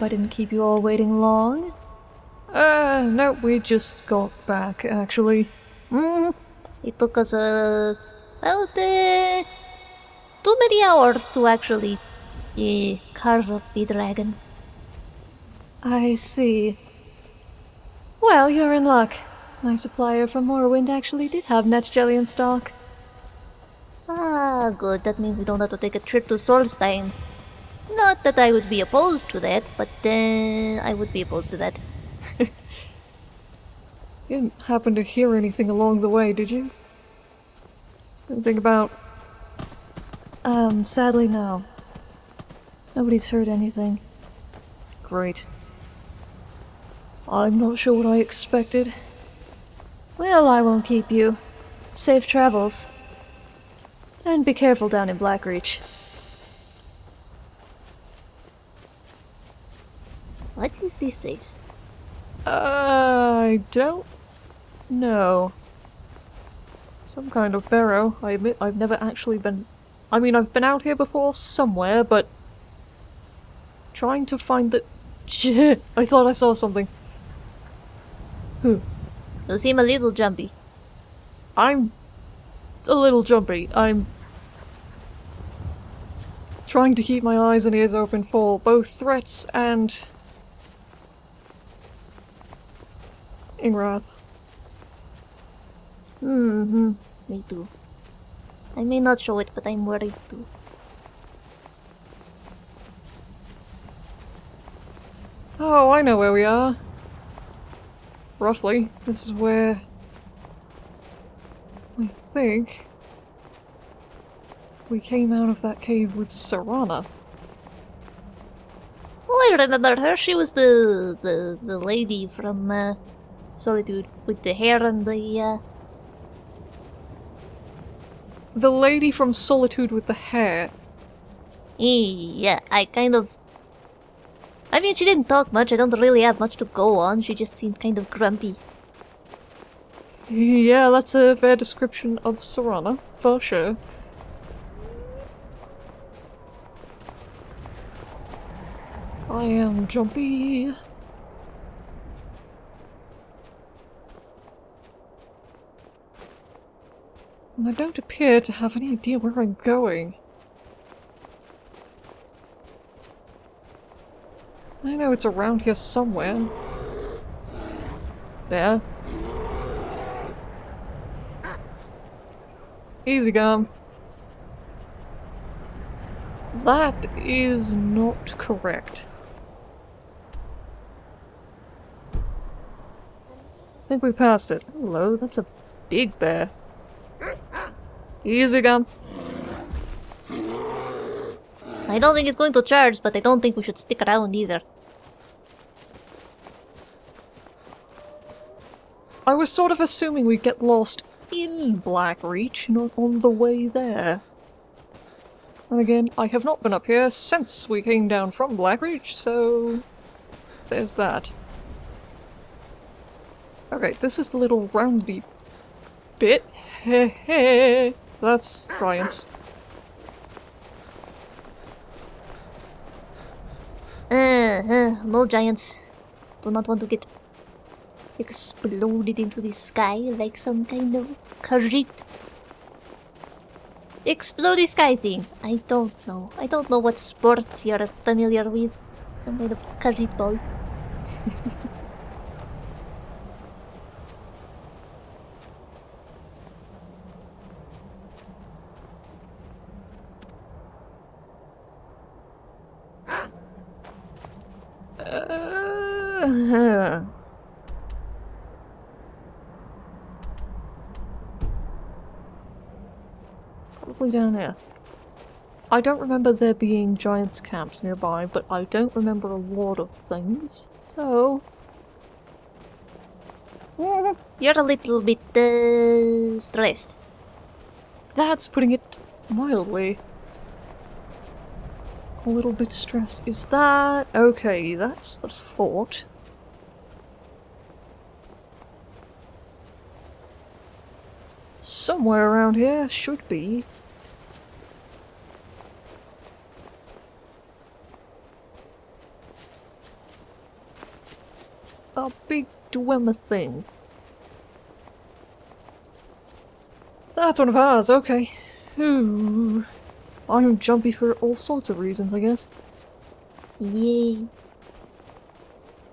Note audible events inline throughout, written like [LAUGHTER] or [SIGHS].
hello there. I hope I didn't keep you all waiting long. Uh, no, we just got back, actually. Mm, it took us uh, about uh, too many hours to actually uh, carve up the dragon. I see. Well, you're in luck. My supplier from Morrowind actually did have netch jelly in stock. Ah, good. That means we don't have to take a trip to Solstheim. Not that I would be opposed to that, but uh, I would be opposed to that. [LAUGHS] You didn't happen to hear anything along the way, did you? Anything about... Um, sadly no. Nobody's heard anything. Great. I'm not sure what I expected. Well, I won't keep you. Safe travels. And be careful down in Blackreach. What is this place? I don't know. Some kind of barrow. I admit I've never actually been... I mean, I've been out here before somewhere, but... Trying to find the... [LAUGHS] I thought I saw something. Who? You seem a little jumpy. I'm a little jumpy. I'm trying to keep my eyes and ears open for both threats and Ingrath. Mm-hmm. Me too. I may not show it, but I'm worried too. Oh, I know where we are. Roughly. This is where... I think... We came out of that cave with Serana. Oh, I remember her. She was the the, the lady from uh, Solitude with the hair and the uh, The lady from Solitude with the hair. Yeah, I kind of. I mean, she didn't talk much. I don't really have much to go on. She just seemed kind of grumpy. Yeah, that's a fair description of Serana, for sure. I am jumpy. And I don't appear to have any idea where I'm going. I know it's around here somewhere. There. Easy Garm. That is not correct. I think we passed it. Hello, that's a big bear. Easy Garm. I don't think it's going to charge, but I don't think we should stick around either. I was sort of assuming we'd get lost in Blackreach, not on the way there. And again, I have not been up here since we came down from Blackreach, so there's that. Okay, this is the little roundy bit. Heh That's science. Uh, uh, no giants. Do not want to get exploded into the sky like some kind of carrot. Explodey sky thing. I don't know. I don't know what sports you're familiar with. Some kind of carrot ball. [LAUGHS] Probably down there. I don't remember there being giants camps nearby, but I don't remember a lot of things, so... You're a little bit uh, stressed. That's putting it mildly. A little bit stressed. Is that... Okay, that's the fort. Somewhere around here should be. A big Dwemer thing. That's one of ours, okay. Ooh. I'm jumpy for all sorts of reasons, I guess. Yay.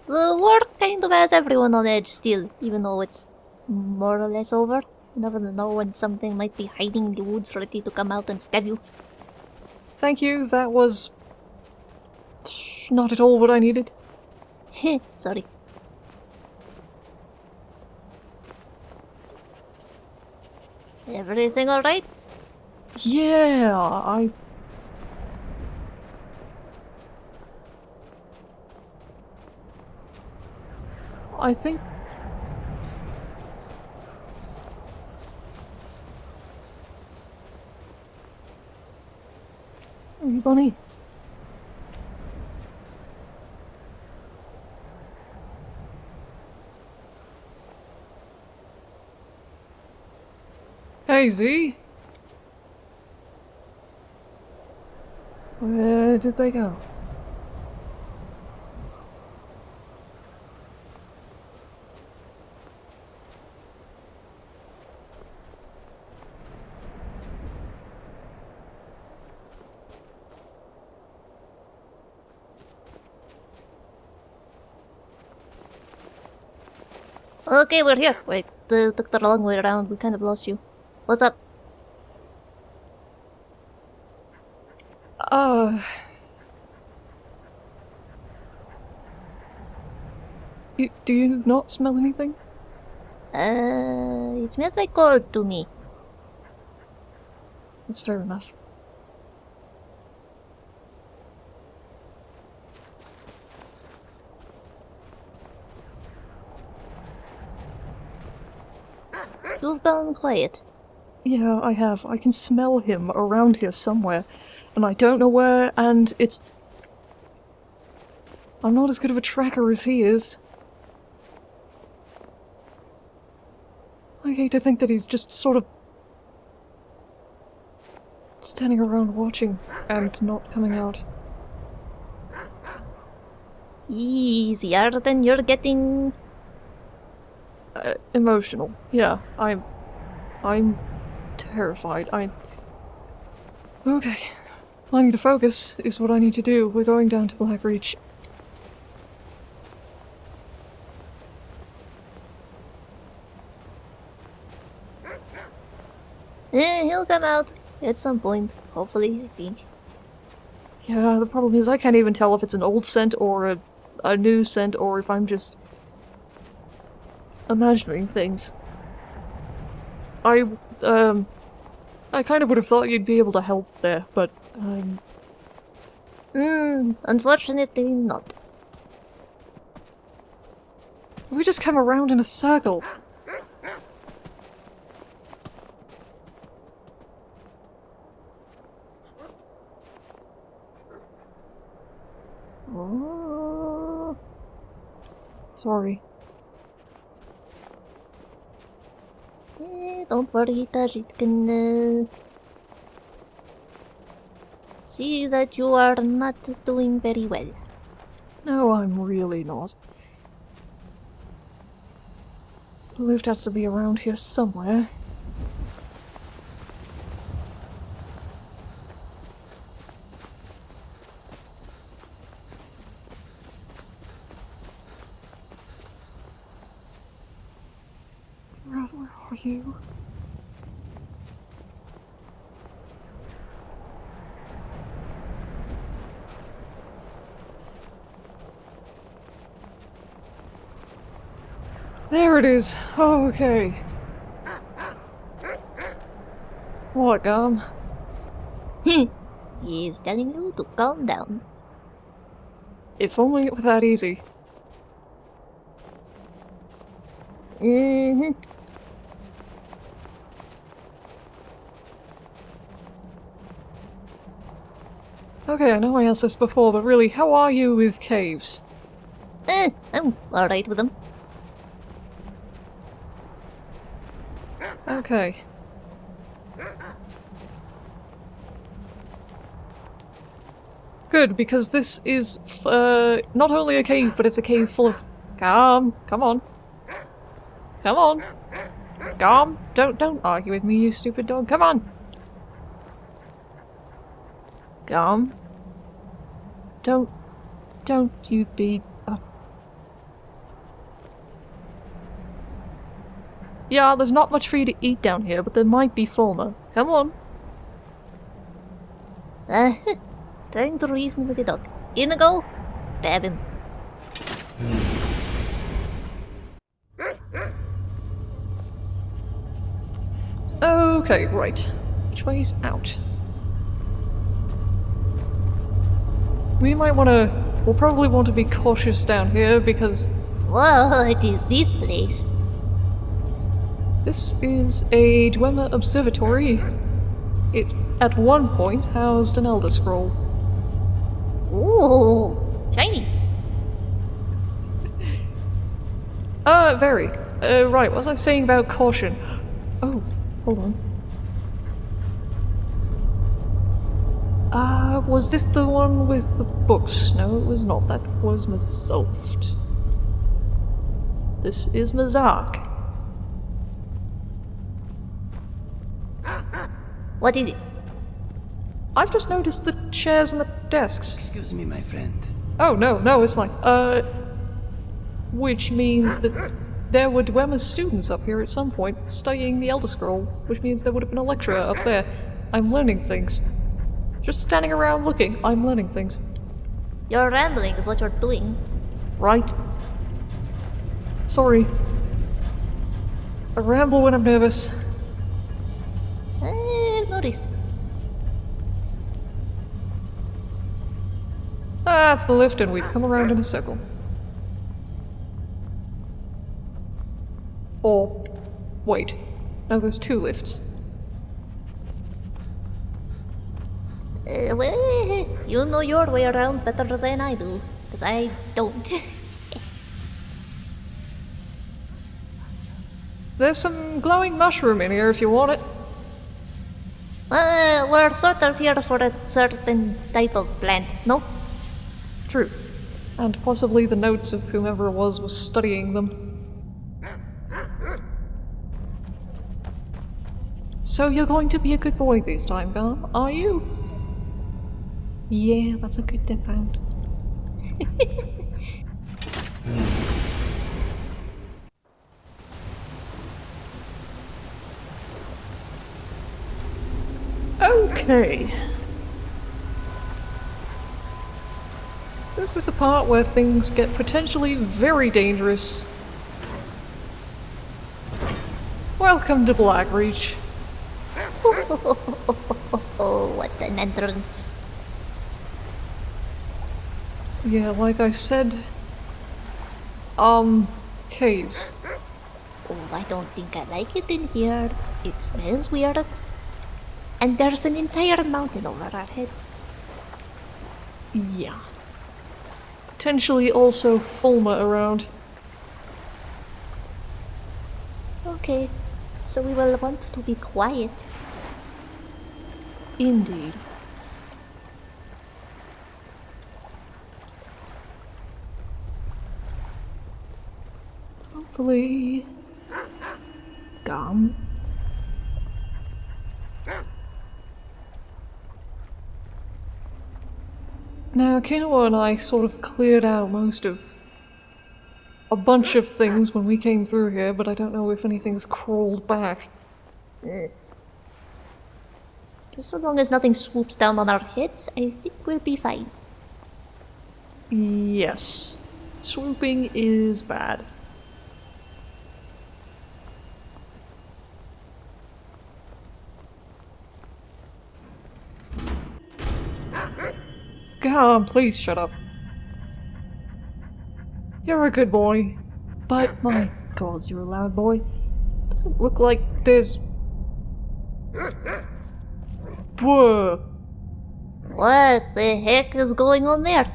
The war kind of has everyone on edge still, even though it's more or less over. You never know when something might be hiding in the woods ready to come out and stab you. Thank you, that was... not at all what I needed. Heh, sorry. Everything alright? Yeah, I... I think... Bonnie. Hey, Z. Where did they go? Okay, we're here. Wait, the, took the long way around. We kind of lost you. What's up? Uh... You, do you not smell anything? Uh, it smells like gold to me. That's fair enough. Gone quiet. Yeah, I have. I can smell him around here somewhere, and I don't know where, and it's... I'm not as good of a tracker as he is. I hate to think that he's just sort of... standing around watching and not coming out. Easier than you're getting. Uh, emotional. Yeah, I'm... I'm terrified. I... Okay. I need to focus, is what I need to do. We're going down to Blackreach. Eh, he'll come out at some point. Hopefully, I think. Yeah, the problem is I can't even tell if it's an old scent or a, a new scent or if I'm just imagining things. I, um, I kind of would have thought you'd be able to help there, but, um, Hmm, unfortunately not. we just come around in a circle. Oh, Sorry. Don't worry, Khajiit can uh, see that you are not doing very well. No, I'm really not. Lift has to be around here somewhere. Where are you? There it is. Oh, okay. What, Garm? [LAUGHS] He's telling you to calm down. If only it was that easy. Mm-hmm. Okay, I know I asked this before, but really, how are you with caves? Eh, I'm alright with them. Okay. Good, because this is f- uh, not only a cave, but it's a cave full of Come, come on. Come on. Come, don't don't argue with me, you stupid dog. Come on. Come. Don't don't you be Yeah, there's not much for you to eat down here, but there might be Falmer. Come on. [LAUGHS] Uh, trying to reason with the dog. Inigo, grab him. Okay, right. Which way's out? We might want to... We'll probably want to be cautious down here because What is this place? this is a Dwemer observatory. It, at one point, housed an Elder Scroll. Ooh, shiny. Uh, very. Uh, right, what was I saying about caution? Oh, hold on. Uh, was this the one with the books? No, it was not. That was Mzulft. This is Mzark. What is it? I've just noticed the chairs and the desks. Excuse me, my friend. Oh, no, no, it's fine. Uh, which means that there were Dwemer students up here at some point studying the Elder Scroll, which means there would have been a lecturer up there. I'm learning things. Just standing around looking, I'm learning things. Your rambling is what you're doing. Right? Sorry. I ramble when I'm nervous. Eh, I've noticed. That's the lift, and we've come around in a circle. Or, wait. No, there's two lifts. Uh, well, you know your way around better than I do, because I don't. [LAUGHS] There's some glowing mushroom in here if you want it. Uh, we're sort of here for a certain type of plant, no? True. And possibly the notes of whomever it was was studying them. So you're going to be a good boy this time, Garm, are you? Yeah, that's a good death hound. [LAUGHS] okay. This is the part where things get potentially very dangerous. Welcome to Blackreach. Oh, [LAUGHS] what an entrance. Yeah, like I said, um, caves. Oh, I don't think I like it in here. It smells weird. And there's an entire mountain over our heads. Yeah. Potentially also Falmer around. Okay, so we will want to be quiet. Indeed. Hopefully. Garm. Now, Kinoa and I sort of cleared out most of a bunch of things when we came through here, but I don't know if anything's crawled back. Just so long as nothing swoops down on our heads, I think we'll be fine. Yes. Swooping is bad. God, um, please shut up. You're a good boy. But, [LAUGHS] my god, you're a loud boy. Doesn't look like there's... Whoa. What the heck is going on there?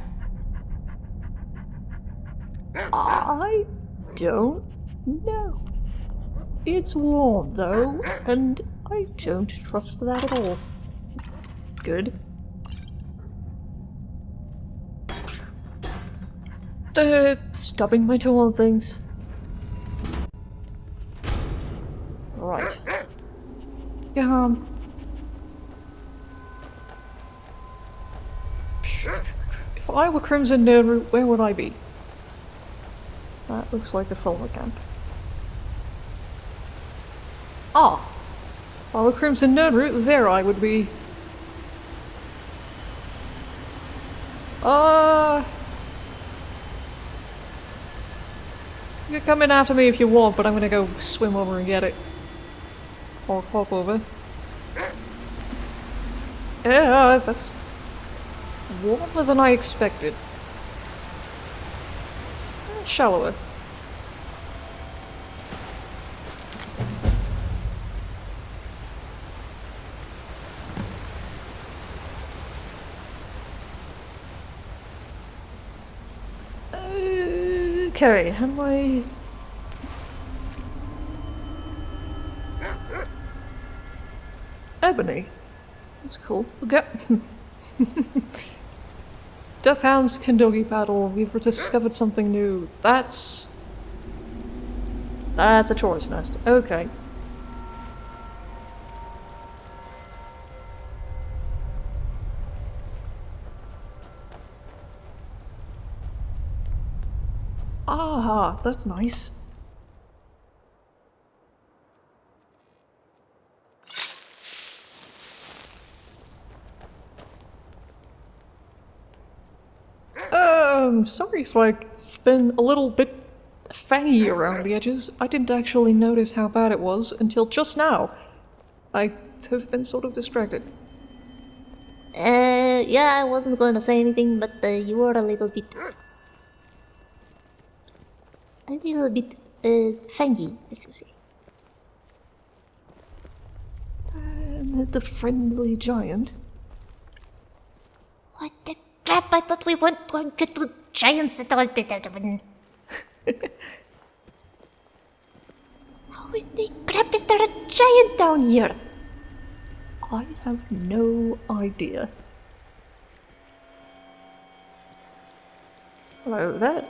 I don't know. It's warm though, and I don't trust that at all. Good. Uh, stubbing my toe on things. Right. Um. If I were Crimson Nirnroot, where would I be? That looks like a Falmer camp. Ah! I were Crimson Nirnroot, there I would be. Uh... You can come in after me if you want, but I'm gonna go swim over and get it. Or hop over. Yeah, that's warmer than I expected. Shallower. Okay, how do I... Ebony. That's cool. Okay. [LAUGHS] Deathhounds can doggy paddle. We've discovered something new. That's... That's a chaurus nest. Okay. Ah, that's nice. Um, sorry if I've been a little bit fangy around the edges. I didn't actually notice how bad it was until just now. I have been sort of distracted. Uh, yeah, I wasn't going to say anything, but uh, you were a little bit... A little bit, uh, fangy, as you say. And there's the friendly giant. What the crap? I thought we weren't going to do giants at all. [LAUGHS] How in the crap is there a giant down here? I have no idea. Hello there.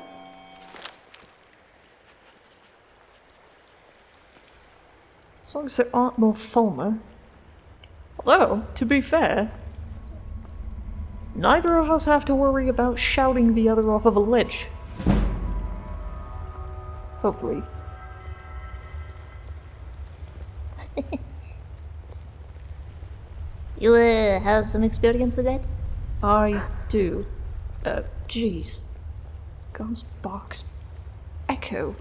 As long as there aren't more Falmer. Although, to be fair, neither of us have to worry about shouting the other off of a ledge. Hopefully. [LAUGHS] You uh, have some experience with that? I do. Uh, jeez. Ghost box. Echo.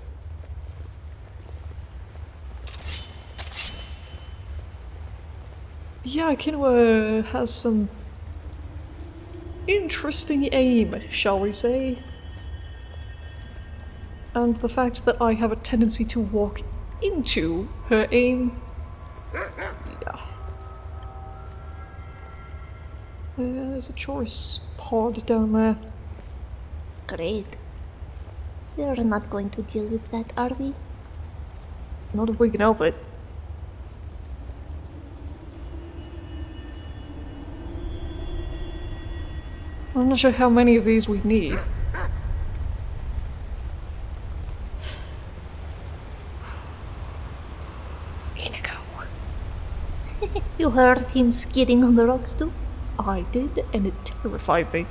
Yeah, Kinua has some interesting aim, shall we say. And the fact that I have a tendency to walk into her aim. Yeah. Uh, there's a choice pod down there. Great. We're not going to deal with that, are we? Not if we can help it. I'm not sure how many of these we need. Inigo. [LAUGHS] You heard him skidding on the rocks too? I did, and it terrified me.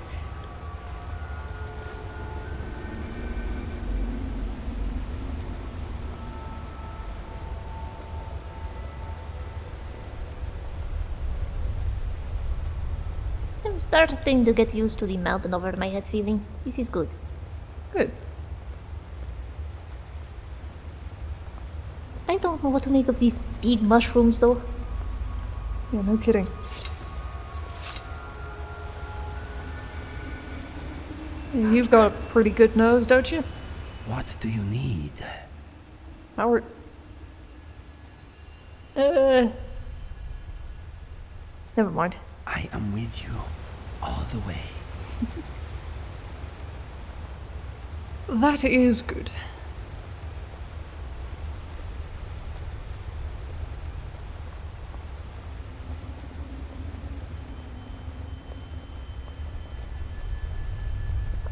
I'm starting to get used to the mountain over my head feeling. This is good. Good. I don't know what to make of these big mushrooms though. Yeah, no kidding. You've got a pretty good nose, don't you? What do you need? How are... Uh... Never mind. I am with you all the way. That is good.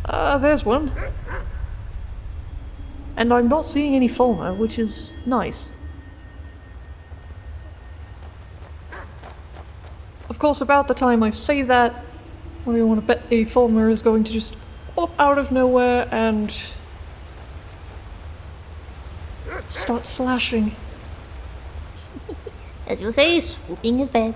Uh, there's one. And I'm not seeing any Falmer, which is nice. Of course, about the time I say that, what do you want to bet the Falmer is going to just pop out of nowhere and start slashing. [LAUGHS] As you say, swooping his bad.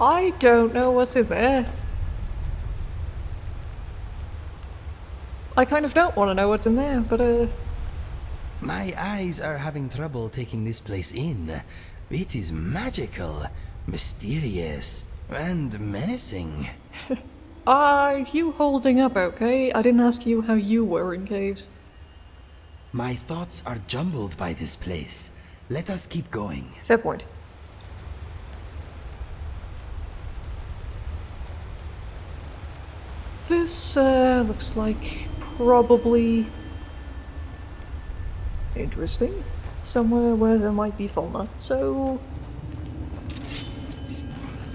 I don't know what's in there. I kind of don't want to know what's in there, but uh, My eyes are having trouble taking this place in. It is magical, mysterious, and menacing. [LAUGHS] are you holding up okay? I didn't ask you how you were in caves. My thoughts are jumbled by this place. Let us keep going. Fair point. This uh, looks like probably interesting. Somewhere where there might be fauna. So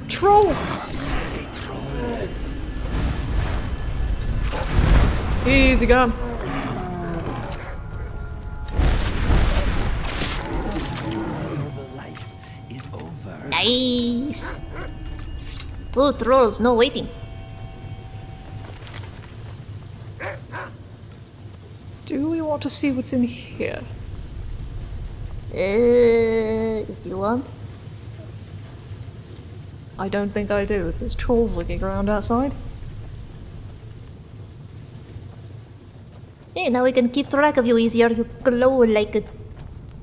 trolls. Easy Garm. Is over. Nice. Two trolls, no waiting. Do we want to see what's in here? Uh, if you want. I don't think I do. If there's trolls looking around outside. Hey, now we can keep track of you easier. You glow like a,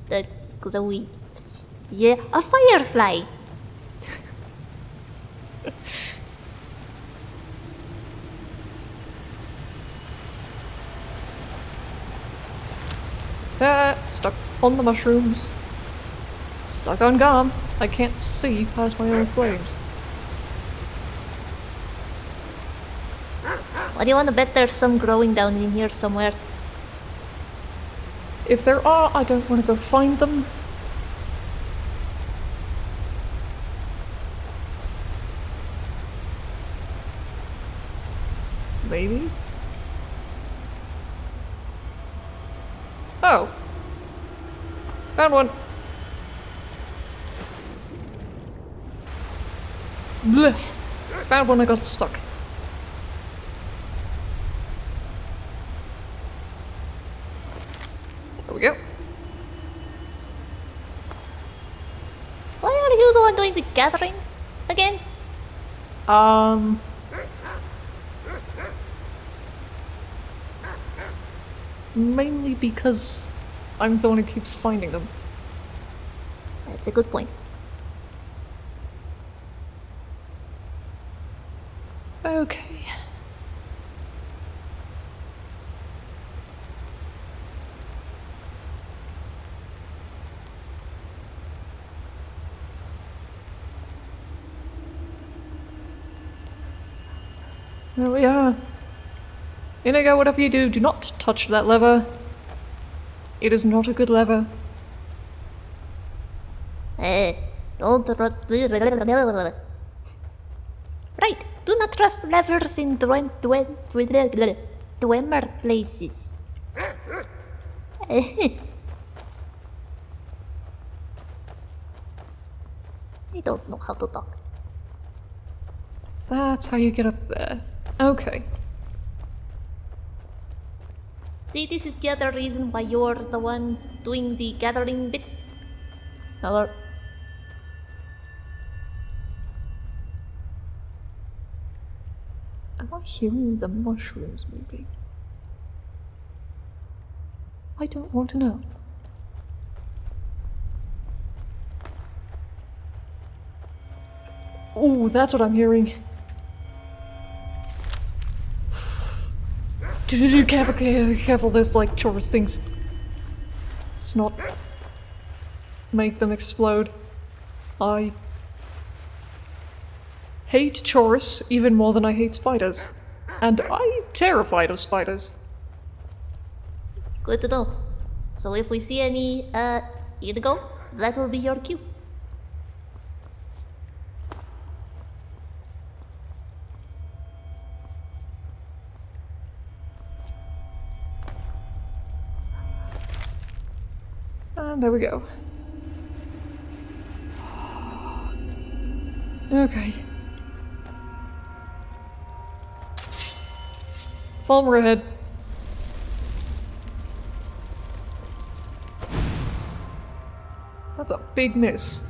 a glowy. Yeah, a firefly. Ah, [LAUGHS] stuck on the mushrooms. Stuck on Garm. I can't see past my own flames. What do you want to bet there's some growing down in here somewhere? If there are, I don't want to go find them. Maybe? Oh. Found one. Blech. Found one I got stuck. There we go. Why are you the one doing the gathering again? Um. Mainly because I'm the one who keeps finding them. That's a good point. Okay. There we are. Inigo, whatever you do, do not touch that lever. It is not a good lever. Eh, don't. Right, do not trust levers in dwem, dwem, dwemer places. [LAUGHS] I don't know how to talk. That's how you get up there. Okay. See, this is the other reason why you're the one doing the gathering bit. Hello. I'm I hearing the mushrooms moving? I don't want to know. Ooh, that's what I'm hearing. Careful, careful, careful, there's like chaurus things. Let's not make them explode. I hate chaurus even more than I hate spiders. And I'm terrified of spiders. Good to know. So if we see any, uh, Inigo, that will be your cue. There we go. Okay. Falmer ahead. That's a big miss.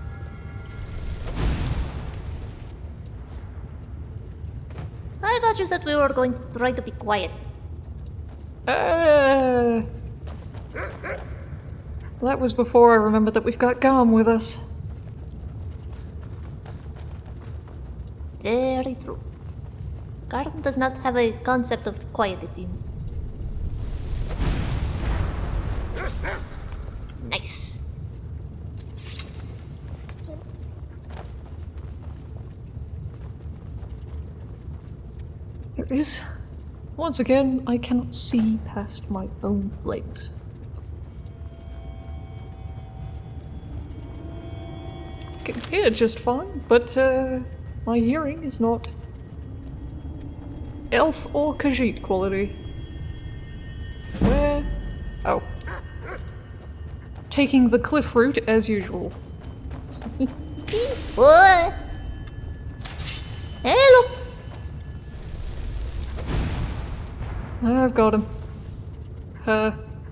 I thought you said we were going to try to be quiet. Uh, that was before I remembered that we've got Garm with us. Very true. Garm does not have a concept of quiet, it seems. Nice. There is. Once again, I cannot see past my own legs. I can hear just fine, but uh, my hearing is not elf or Khajiit quality. Where? Oh. Taking the cliff route as usual. [LAUGHS] Boy! Hello! I've got him. Her.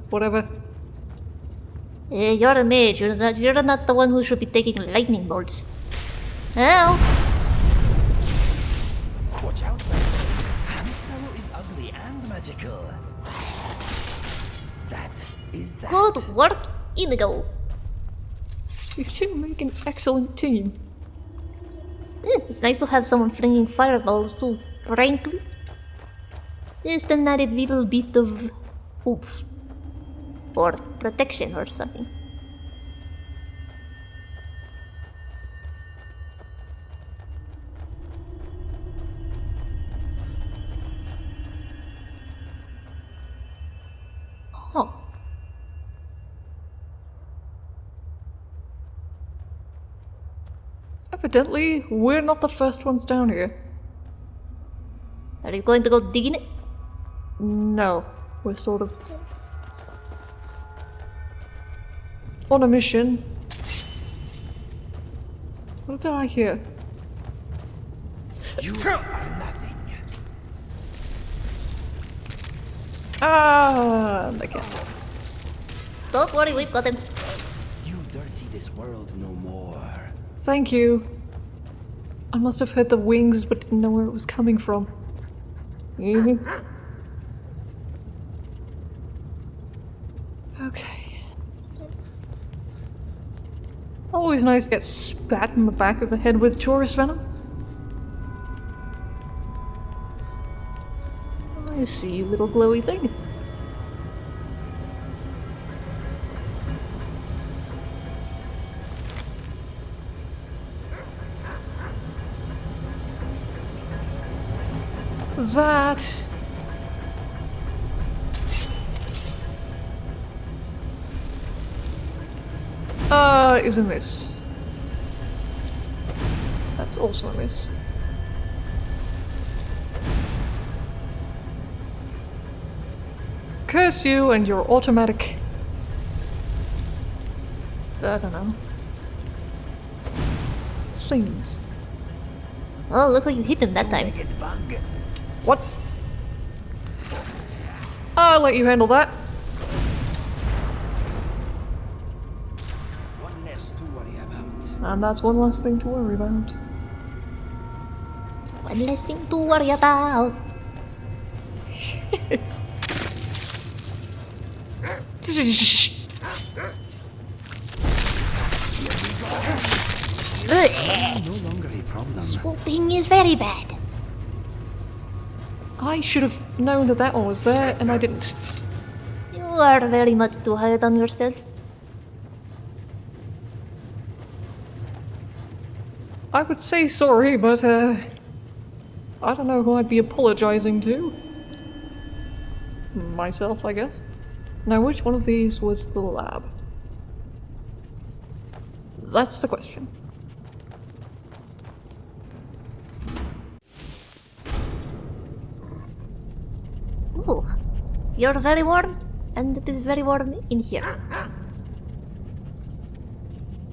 Whatever. Eh, you're a mage. You're not, you're not the one who should be taking lightning bolts. Help! Watch out, my friend. This fellow is ugly and magical. That is that. Good work, Inigo. You two make an excellent team. Eh, It's nice to have someone flinging fireballs too, frankly. Just an added little bit of oomph. Or protection or something. Huh. Evidently, we're not the first ones down here. Are you going to go digging it? No, we're sort of on a mission. What did I hear? You are nothing. Ah, again. Don't worry, we've got him. You dirty this world no more. Thank you. I must have heard the wings but didn't know where it was coming from. [LAUGHS] Okay. Always nice to get spat in the back of the head with chaurus venom. I see you, little glowy thing. That is a miss. That's also a miss. Curse you and your automatic. I don't know. Things. Oh, looks like you hit them that time. What? I'll let you handle that. And that's one less thing to worry about. One less thing to worry about. No longer a problem. Swooping is very bad. I should have known that that one was there, and I didn't. You are very much too hard on yourself. I would say sorry, but uh, I don't know who I'd be apologizing to. Myself, I guess. Now, which one of these was the lab? That's the question. Ooh, you're very warm, and it is very warm in here.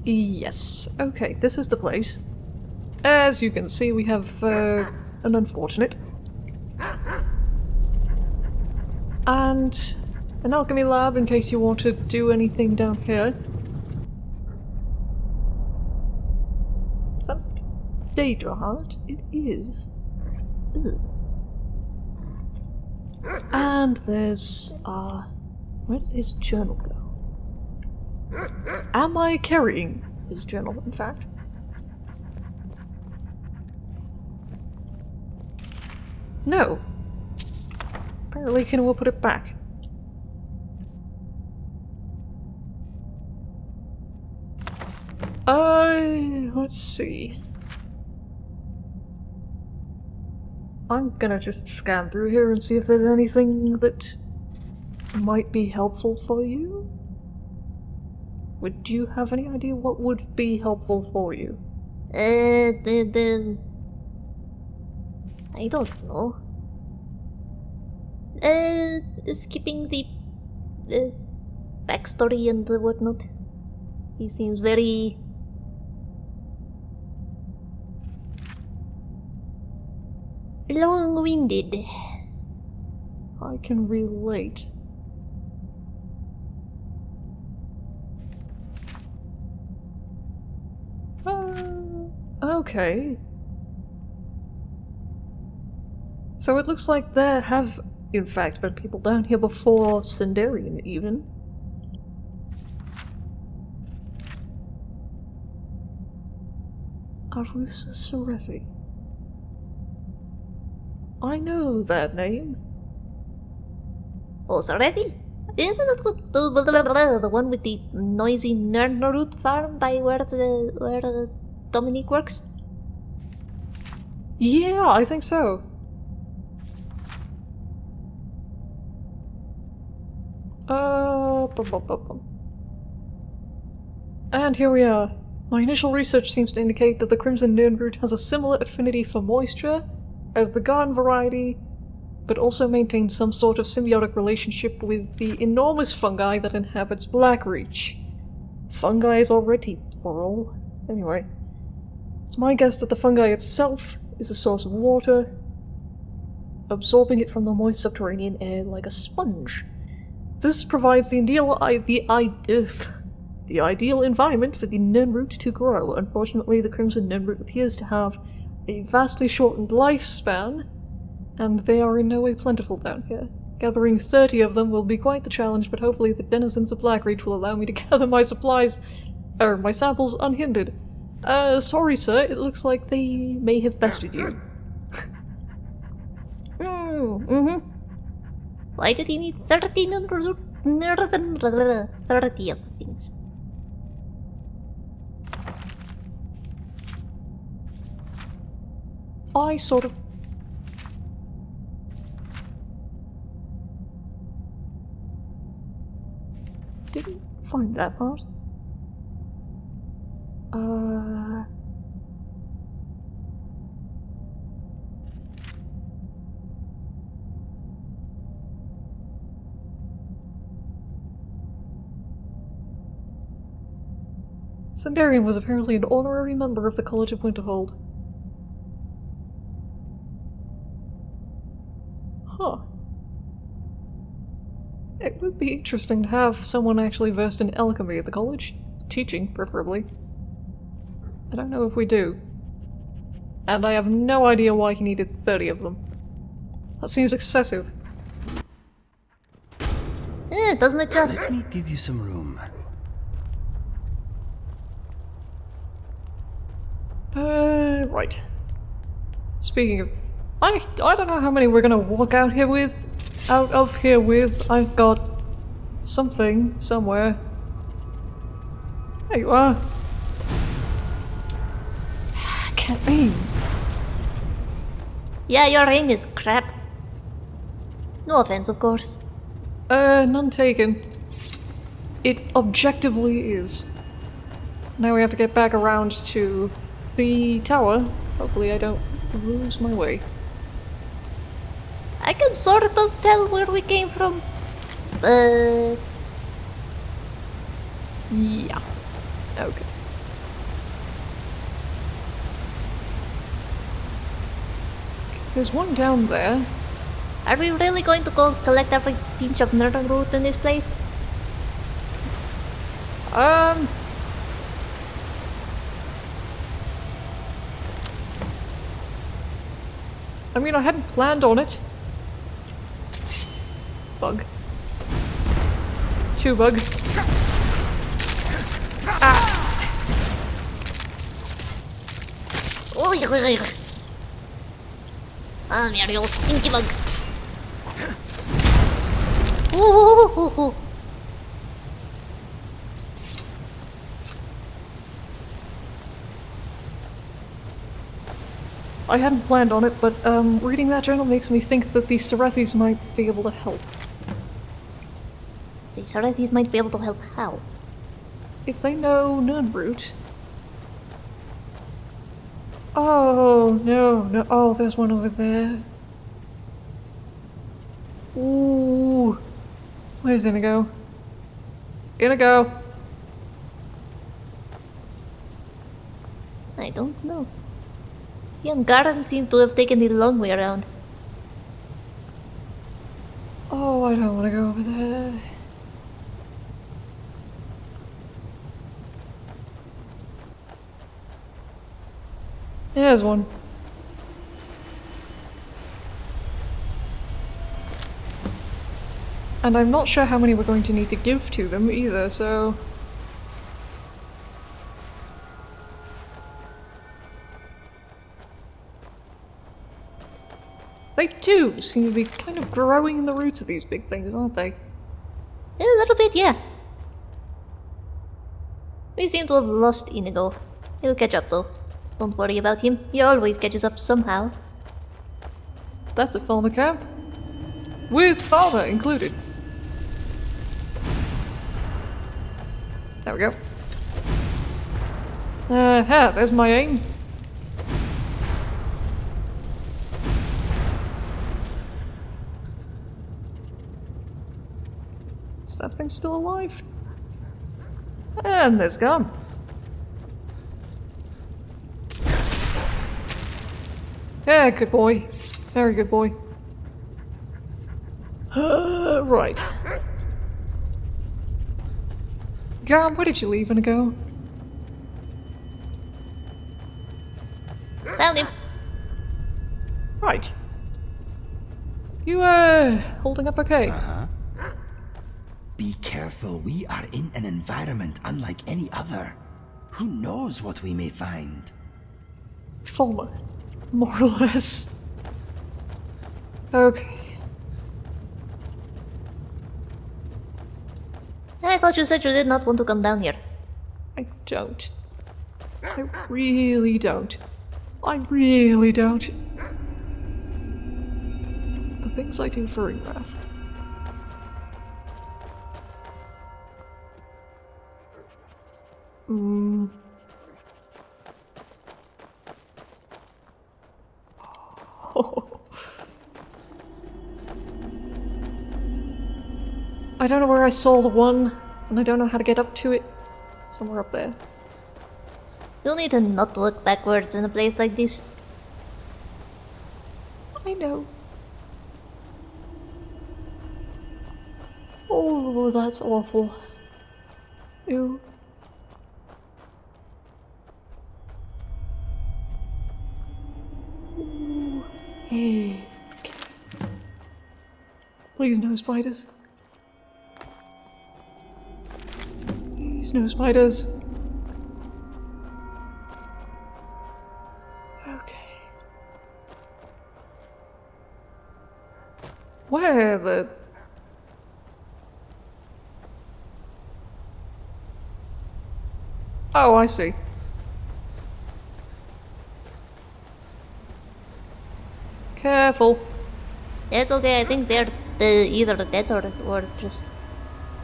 Yes. Okay, this is the place. As you can see, we have uh, an unfortunate. And an alchemy lab in case you want to do anything down here. That Daedra heart? It is. Ugh. And there's, uh, where did his journal go? Am I carrying his journal, in fact? No. Apparently Kina will put it back. Uh, let's see. I'm gonna just scan through here and see if there's anything that might be helpful for you. Would you have any idea what would be helpful for you? Uh, the, the... I don't know. Uh, skipping the... Uh, backstory and the whatnot. He seems very... long-winded. I can relate. Uh, okay. So it looks like there have, in fact, been people down here before Sinderion, even. Avrusa Sarethi. I know that name. Oh, already? Isn't it the, the, one with the noisy Nirnroot farm by where the where the Dominique works? Yeah, I think so. Uh. And here we are. My initial research seems to indicate that the Crimson Nirnroot has a similar affinity for moisture as the garden variety, but also maintains some sort of symbiotic relationship with the enormous fungi that inhabits Blackreach. Fungi is already plural. Anyway, it's my guess that the fungi itself is a source of water, absorbing it from the moist subterranean air like a sponge. This provides the ideal, I, the, I, the ideal environment for the Nirnroot to grow. Unfortunately, the Crimson Nirnroot appears to have a vastly shortened lifespan, and they are in no way plentiful down here. Gathering 30 of them will be quite the challenge, but hopefully the denizens of Blackreach will allow me to [LAUGHS] gather my supplies, er, my samples unhindered. Uh, sorry sir, it looks like they may have bested you. [LAUGHS] Mm, mm-hmm. Why did he need 30 30 of things. I sort of... Didn't find that part. Uh... Sinderion was apparently an honorary member of the College of Winterhold. Huh. It would be interesting to have someone actually versed in alchemy at the college. Teaching, preferably. I don't know if we do. And I have no idea why he needed 30 of them. That seems excessive. Eh, doesn't it just? Let me give you some room. Uh, right. Speaking of... I, I don't know how many we're gonna walk out here with. Out of here with. I've got... something somewhere. There you are. I [SIGHS] can't aim. Yeah, your aim is crap. No offense, of course. Uh, none taken. It objectively is. Now we have to get back around to the tower. Hopefully I don't lose my way. I can sort of tell where we came from. Uh... Yeah. Okay. There's one down there. Are we really going to go collect every pinch of nerd root in this place? Um, I mean, I hadn't planned on it. Bug. Two bug. Ah, you're your stinky bug. Ooh, ooh, ooh, ooh. I hadn't planned on it, but um, reading that journal makes me think that the Sarethis might be able to help. The Sarethis might be able to help how? If they know Nirnroot. Oh, no, no. Oh, there's one over there. Ooh. Where's Inigo? Inigo! I don't know. And Garm seem to have taken the long way around. Oh, I don't want to go over there. There's one. And I'm not sure how many we're going to need to give to them either, so... They too seem to be kind of growing in the roots of these big things, aren't they? A little bit, yeah. We seem to have lost Inigo. He'll catch up though. Don't worry about him. He always catches up somehow. That's a Falmer camp. With father included. There we go. Uh, ha, there's my aim. Is still alive? And there's gone. Yeah, good boy. Very good boy. Uh, [GASPS] right. Garm, where did you leave and go? Found him. Right. You, uh, holding up okay? Be careful, we are in an environment unlike any other. Who knows what we may find? Falmer. More or less. Okay. I thought you said you did not want to come down here. I don't. I really don't. I really don't. The things I do for Ringwrath. Mm. [LAUGHS] I don't know where I saw the one, and I don't know how to get up to it. Somewhere up there. You'll need to not look backwards in a place like this. I know. Oh, that's awful. Ew. Please no spiders. Please no spiders. Okay. Where the... Oh, I see. Careful. It's okay, I think they're uh, either dead or, or just...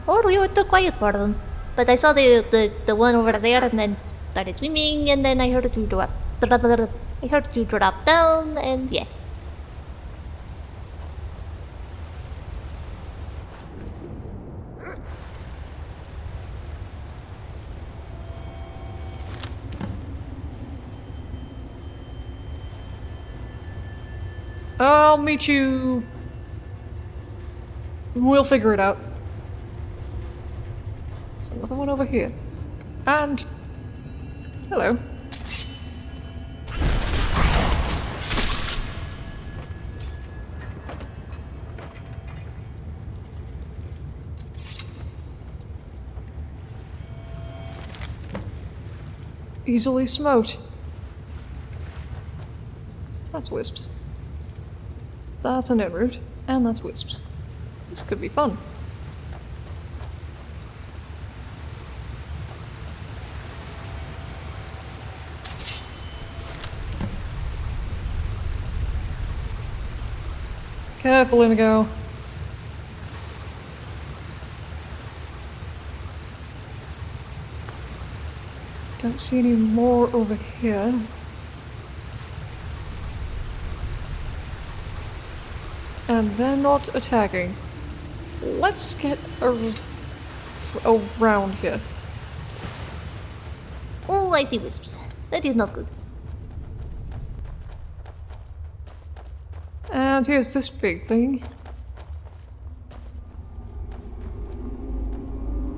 Or we were too quiet for them. But I saw the, the, the one over there and then started swimming and then I heard you drop... I heard you drop down and yeah. You. We'll figure it out. There's another one over here. And. Hello. Easily smoked. That's wisps. That's a an root, and that's wisps. This could be fun. Careful, Inigo. Don't see any more over here. And they're not attacking. Let's get ar around here. Oh, I see wisps. That is not good. And here's this big thing.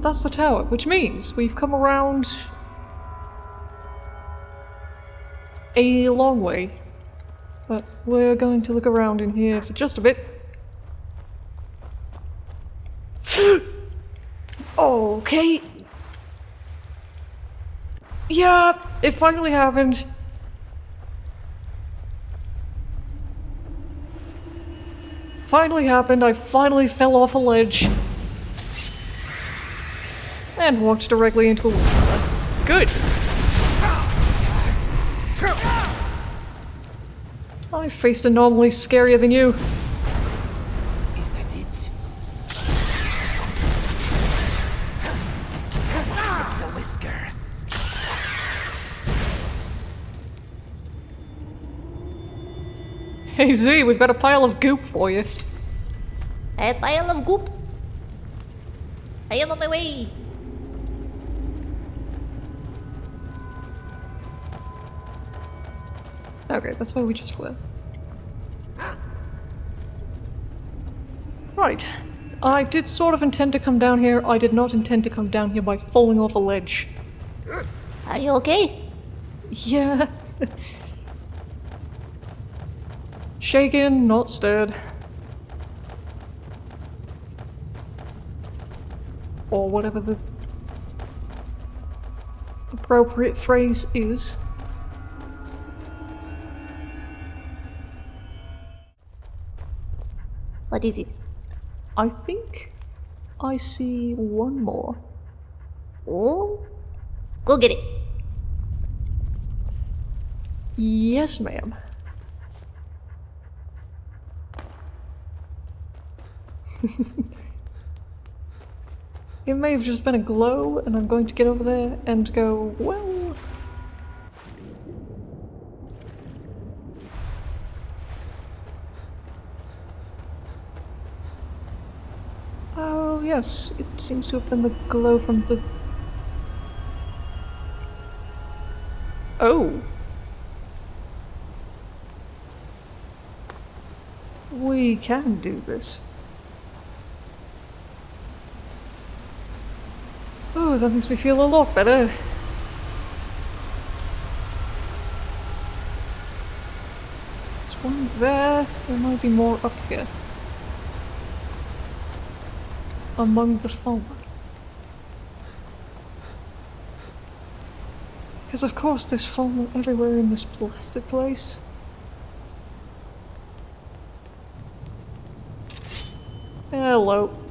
That's the tower, which means we've come around a long way. But we're going to look around in here for just a bit. [GASPS] okay. Yeah, it finally happened. Finally happened, I finally fell off a ledge. And walked directly into a whisper. Good. I faced anomaly scarier than you. Is that it? The whisker. Hey Z, we've got a pile of goop for you. A pile of goop. I am on my way. Okay, that's why we just were. Right. I did sort of intend to come down here. I did not intend to come down here by falling off a ledge. Are you okay? Yeah. Shaken, not stirred. Or whatever the appropriate phrase is. What is it? I think I see one more. Oh, go get it. Yes, ma'am. [LAUGHS] it may have just been a glow, and I'm going to get over there and go, well. Oh, yes, it seems to have been the glow from the. Oh. We can do this. Oh, that makes me feel a lot better. There's one there. There might be more up here. Among the fallen. Because of course there's fallen everywhere in this blasted place. Hello.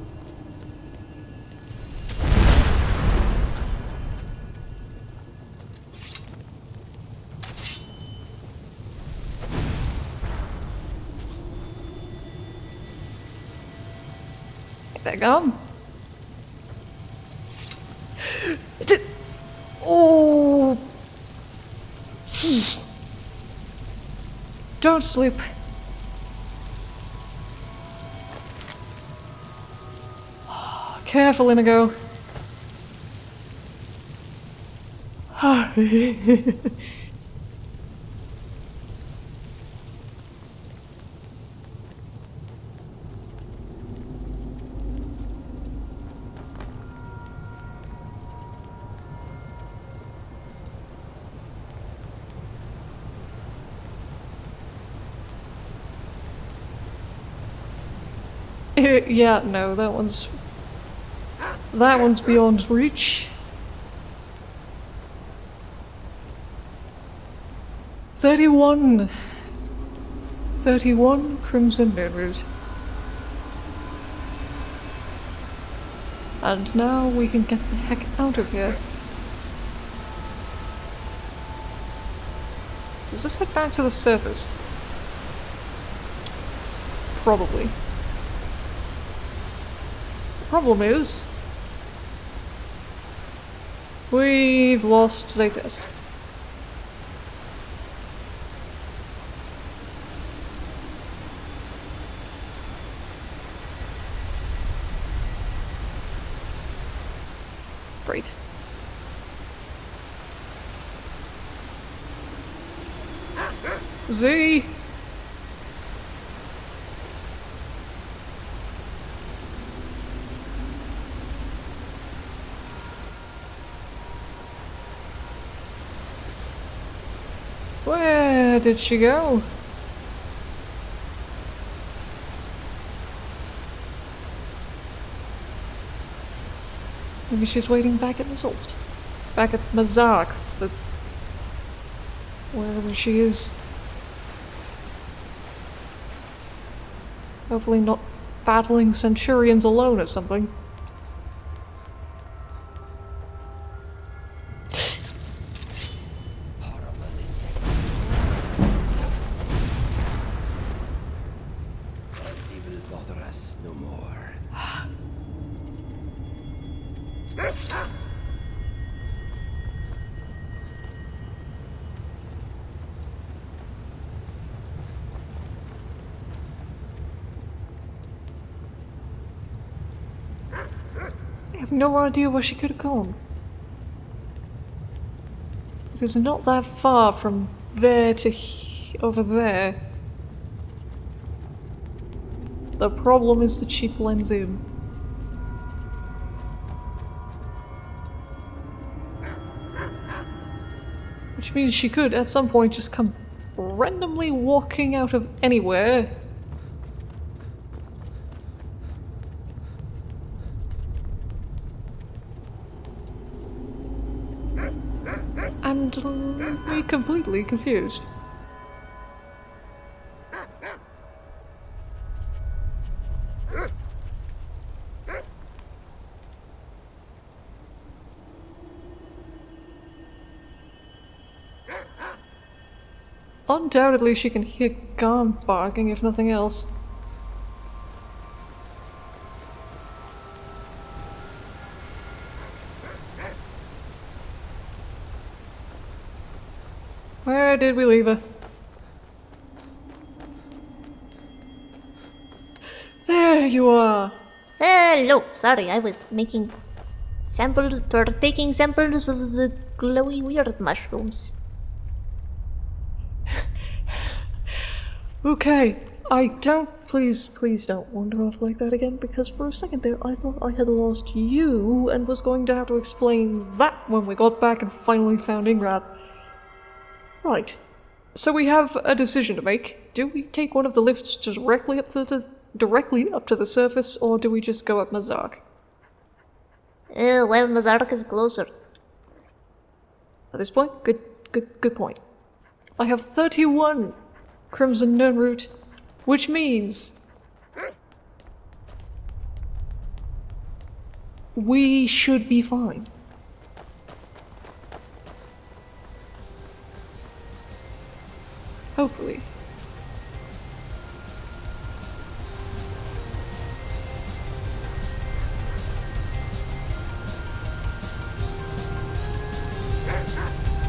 There gum. Oh. [SIGHS] Don't sleep. [SIGHS] Careful, Inigo. [LAUGHS] [LAUGHS] [LAUGHS] yeah, no, that one's that one's beyond reach. Thirty-one. Thirty-one Crimson Nirnroot. And now we can get the heck out of here. Does this head back to the surface? Probably. The problem is... We've lost Zaytest. Great. Z! Where did she go? Maybe she's waiting back at the Zolt. Back at Mzark, the... wherever she is. Hopefully not battling Centurions alone or something. No more. I have no idea where she could have gone. It was not that far from there to over there. The problem is that she blends in. Which means she could, at some point, just come randomly walking out of anywhere and leave me completely confused. Undoubtedly she can hear Garm barking if nothing else. Where did we leave her? There you are! Hello, sorry, I was making sample or taking samples of the glowy weird mushrooms. [LAUGHS] Okay, I don't. Please, please don't wander off like that again because for a second there I thought I had lost you and was going to have to explain that when we got back and finally found Ingrath. Right. So we have a decision to make. Do we take one of the lifts directly up to the directly up to the surface, or do we just go up Mzark? Uh, well, Mzark is closer. At this point, good, good, good point. I have thirty-one Crimson Nirnroot, which means we should be fine. Hopefully.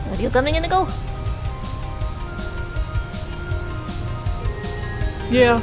Are you coming in to go? Yeah,